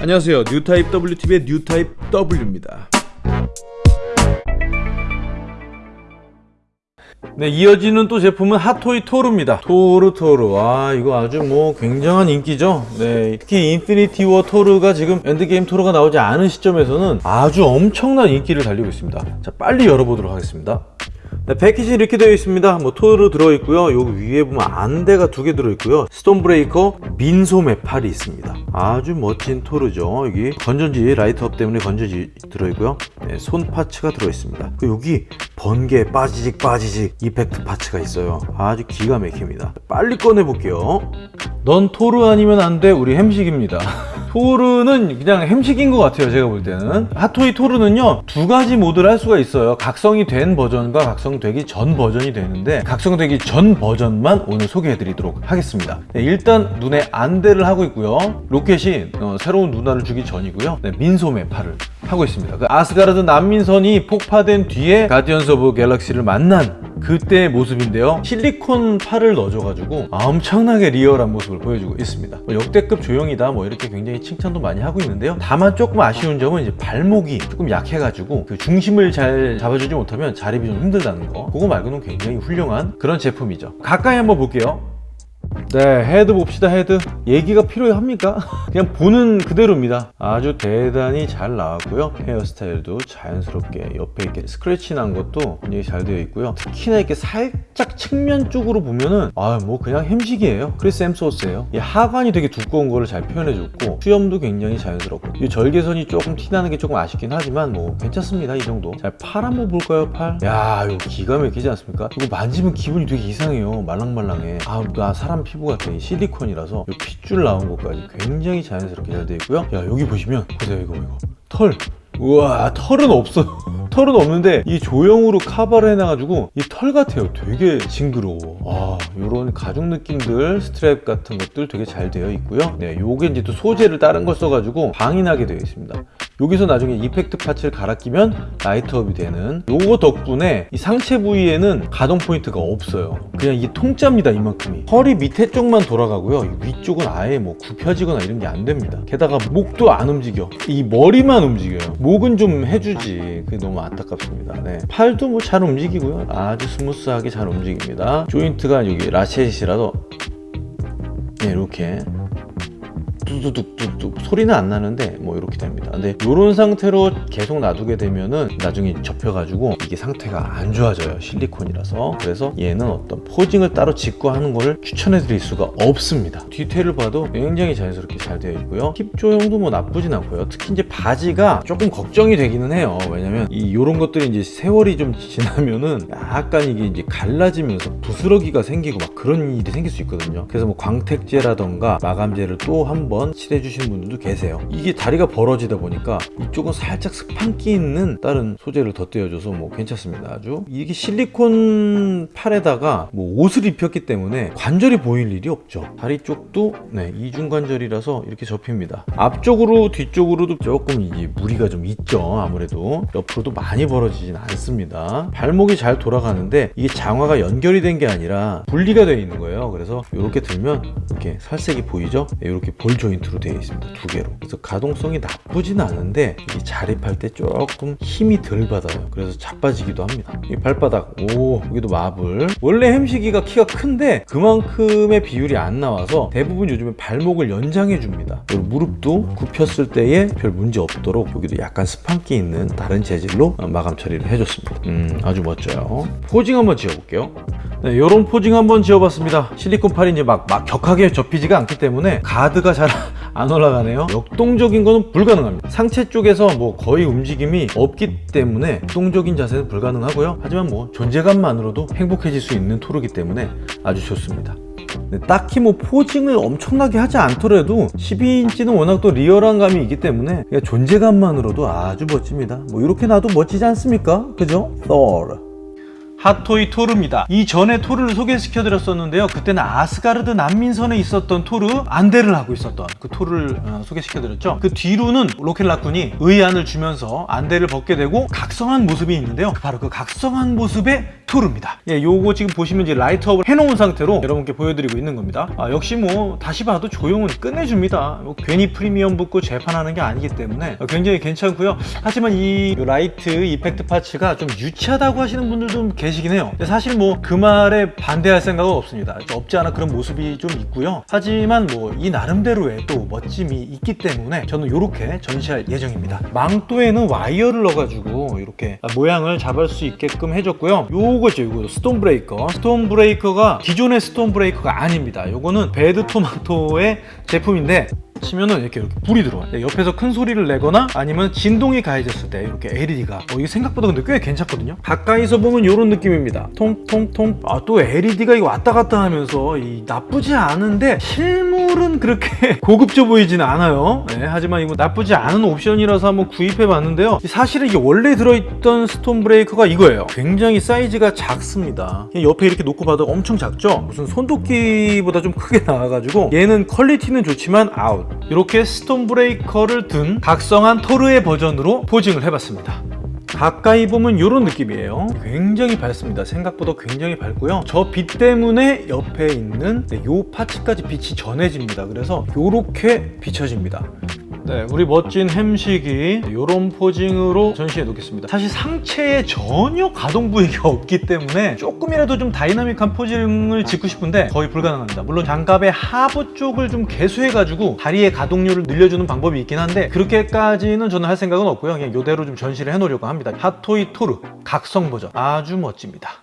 안녕하세요. 뉴타입 WTV의 뉴타입 W입니다. 네 이어지는 또 제품은 핫토이 토르입니다. 토르 토르. 와 이거 아주 뭐 굉장한 인기죠? 네 특히 인피니티 워 토르가 지금 엔드게임 토르가 나오지 않은 시점에서는 아주 엄청난 인기를 달리고 있습니다. 자 빨리 열어보도록 하겠습니다 네, 패키지 이렇게 되어 있습니다. 뭐 토르 들어있고요. 여기 위에 보면 안대가 두 개 들어있고요. 스톰 브레이커 민소매 팔이 있습니다. 아주 멋진 토르죠. 여기 건전지 light up 때문에 건전지 들어있고요. 네, 손 parts가 들어있습니다. 여기 번개 빠지직 빠지직 effect parts가 있어요. 아주 기가 막힙니다. 빨리 꺼내 볼게요. 넌 토르 아니면 안 돼. 우리 햄식입니다 토르는 그냥 햄식인 것 같아요 제가 볼 때는. 핫토이 토르는요 두 가지 모드를 할 수가 있어요. 각성이 된 버전과 각성되기 전 버전이 되는데 각성되기 전 버전만 오늘 소개해 드리도록 하겠습니다. 네, 일단 눈에 안대를 하고 있고요. 로켓이 어, 새로운 눈알을 주기 전이고요. 네, 민소매 팔을 하고 있습니다. 그 아스가르드 난민선이 폭파된 뒤에 가디언스 오브 갤럭시를 만난 그때의 모습인데요. 실리콘 팔을 넣어줘가지고 엄청나게 리얼한 모습을 보여주고 있습니다. 뭐 역대급 조형이다 뭐 이렇게 굉장히 칭찬도 많이 하고 있는데요. 다만 조금 아쉬운 점은 이제 발목이 조금 약해가지고 그 중심을 잘 잡아주지 못하면 자립이 좀 힘들다는 거. 그거 말고는 굉장히 훌륭한 그런 제품이죠. 가까이 한번 볼게요 네 헤드 봅시다 헤드. 얘기가 필요합니까? 그냥 보는 그대로입니다. 아주 대단히 잘 나왔고요. 헤어스타일도 자연스럽게 옆에 이렇게 스크래치 난 것도 굉장히 잘 되어 있고요. 특히나 이렇게 살짝 측면 쪽으로 보면은 아 뭐 그냥 햄식이에요. 크리스 햄스워스예요. 이 하관이 되게 두꺼운 거를 잘 표현해 줬고 수염도 굉장히 자연스럽고. 이 절개선이 조금 티나는 게 조금 아쉽긴 하지만 뭐 괜찮습니다 이 정도. 자 팔 한번 볼까요 팔 야 이거 기가 막히지 않습니까? 이거 만지면 기분이 되게 이상해요. 말랑말랑해. 아나 사람 피부가 되게 실리콘이라서 이 핏줄 나온 것까지 굉장히 자연스럽게 잘 되어 있고요. 야 여기 보시면 보세요 이거 이거. 털. 우와 털은 없어요 털은 없는데 이 조형으로 카바를 해놔가지고 이 털 같아요. 되게 징그러워. 아 요런 가죽 느낌들 스트랩 같은 것들 되게 잘 되어 있고요. 네 요게 이제 또 소재를 다른 걸 써가지고 광이 나게 되어 있습니다 여기서 나중에 effect parts를 갈아 끼면 light up이 되는 요거 덕분에 이 상체 부위에는 가동 포인트가 없어요. 그냥 이 통짜입니다 이만큼이. 허리 밑에 쪽만 돌아가고요. 위쪽은 아예 뭐 굽혀지거나 이런 게 안 됩니다. 게다가 목도 안 움직여. 이 머리만 움직여요. 목은 좀 해주지. 그게 너무 안타깝습니다. 네. 팔도 뭐 잘 움직이고요. 아주 스무스하게 잘 움직입니다. 조인트가 여기 ratchet이라도. 네, 이렇게 뚜두둑뚜둑 소리는 안 나는데 뭐 이렇게 됩니다 근데 이런 상태로 계속 놔두게 되면은 나중에 접혀가지고 이게 상태가 안 좋아져요 실리콘이라서 그래서 얘는 어떤 포징을 따로 짓고 하는 거를 추천해 드릴 수가 없습니다 뒤태를 봐도 굉장히 자연스럽게 잘 되어 있고요 힙 조형도 뭐 나쁘진 않고요 특히 이제 바지가 조금 걱정이 되기는 해요 왜냐면 이 요런 것들이 이제 세월이 좀 지나면은 약간 이게 이제 갈라지면서 부스러기가 생기고 막 그런 일이 생길 수 있거든요 그래서 뭐 광택제라던가 마감제를 또 한번 한번 칠해 주시는 분들도 계세요. 이게 다리가 벌어지다 보니까 이쪽은 살짝 스판기 있는 다른 소재를 덧대어줘서 뭐 괜찮습니다 아주. 이게 실리콘 팔에다가 뭐 옷을 입혔기 때문에 관절이 보일 일이 없죠. 다리 쪽도 네 이중관절이라서 이렇게 접힙니다. 앞쪽으로 뒤쪽으로도 조금 이게 무리가 좀 있죠 아무래도. 옆으로도 많이 벌어지진 않습니다. 발목이 잘 돌아가는데 이게 장화가 연결이 된 게 아니라 분리가 되어 있는 거예요. 그래서 이렇게 들면 이렇게 살색이 보이죠? 이렇게 볼 조인트로 되어 있습니다. 두 개로. 그래서 가동성이 나쁘진 않은데 이 자립할 때 조금 힘이 덜 받아요. 그래서 자빠지기도 합니다. 이 발바닥 오 여기도 마블. 원래 햄식이가 키가 큰데 그만큼의 비율이 안 나와서 대부분 요즘에 발목을 연장해 줍니다. 무릎도 굽혔을 때에 별 문제 없도록 여기도 약간 스판기 있는 다른 재질로 마감 처리를 해줬습니다. 음 아주 멋져요. posing 한번 지어볼게요 네, 이런 posing 한번 지어봤습니다. 실리콘 팔이 이제 막, 막 격하게 접히지가 않기 때문에 가드가 잘 안 올라가네요. 역동적인 거는 불가능합니다. 상체 쪽에서 뭐 거의 움직임이 없기 때문에 역동적인 자세는 불가능하고요. 하지만 뭐 존재감만으로도 행복해질 수 있는 토르기 때문에 아주 좋습니다. 네, 딱히 뭐 posing을 엄청나게 하지 않더라도 12인치는 워낙 또 리얼한 감이 있기 때문에 존재감만으로도 아주 멋집니다. 뭐 이렇게 놔도 멋지지 않습니까? 그죠? Thor 핫토이 토르입니다. 이 전에 토르를 소개시켜 드렸었는데요. 그때는 아스가르드 난민선에 있었던 토르 안대를 하고 있었던 그 토르를 어, 소개시켜 드렸죠. 그 뒤로는 로켓라쿤이 의안을 주면서 안대를 벗게 되고 각성한 모습이 있는데요. 바로 그 각성한 모습 의 토르입니다. 예, 요거 지금 보시면 이제 라이트업을 해놓은 상태로 여러분께 보여드리고 있는 겁니다. 아, 역시 뭐 다시 봐도 조형은 끝내줍니다. 뭐 괜히 프리미엄 붙고 재판하는 게 아니기 때문에 어, 굉장히 괜찮고요. 하지만 이 light effect parts가 좀 유치하다고 하시는 분들도 좀 계시긴 해요. 사실 뭐 그 말에 반대할 생각은 없습니다. 없지 않아 그런 모습이 좀 있고요. 하지만 뭐 이 나름대로의 또 멋짐이 있기 때문에 저는 이렇게 전시할 예정입니다. 망토에는 와이어를 넣어가지고 이렇게 모양을 잡을 수 있게끔 해줬고요. 요거죠 요거. Stormbreaker. Stormbreaker가 기존의 Stormbreaker가 아닙니다. 요거는 Bad Tomato의 제품인데 치면은 이렇게, 이렇게 불이 들어와요. 네, 옆에서 큰 소리를 내거나 아니면 진동이 가해졌을 때 이렇게 LED가. 어, 이게 생각보다 근데 꽤 괜찮거든요. 가까이서 보면 이런 느낌입니다. 통통통. 아 또 LED가 이거 왔다 갔다 하면서 이 나쁘지 않은데 실물은 그렇게 고급져 보이진 않아요. 네, 하지만 이거 나쁘지 않은 옵션이라서 한번 구입해 봤는데요. 사실은 이게 원래 들어있던 스톤 브레이커가 이거예요. 굉장히 사이즈가 작습니다. 옆에 이렇게 놓고 봐도 엄청 작죠? 무슨 손도끼보다 좀 크게 나와가지고 얘는 quality는 좋지만 아웃 이렇게 Stormbreaker를 든 각성한 토르의 버전으로 posing을 해봤습니다. 가까이 보면 이런 느낌이에요. 굉장히 밝습니다. 생각보다 굉장히 밝고요. 저 빛 때문에 옆에 있는 네, 요 parts까지 빛이 전해집니다. 그래서 이렇게 비춰집니다 네, 우리 멋진 햄식이 이런 posing으로 전시해 놓겠습니다. 사실 상체에 전혀 가동 부위가 없기 때문에 조금이라도 좀 다이나믹한 posing을 짓고 싶은데 거의 불가능합니다. 물론 장갑의 하부 쪽을 좀 개수해 가지고 다리의 가동률을 늘려주는 방법이 있긴 한데 그렇게까지는 저는 할 생각은 없고요. 그냥 이대로 좀 전시를 해 놓으려고 합니다. 핫토이 토르 각성 버전 아주 멋집니다.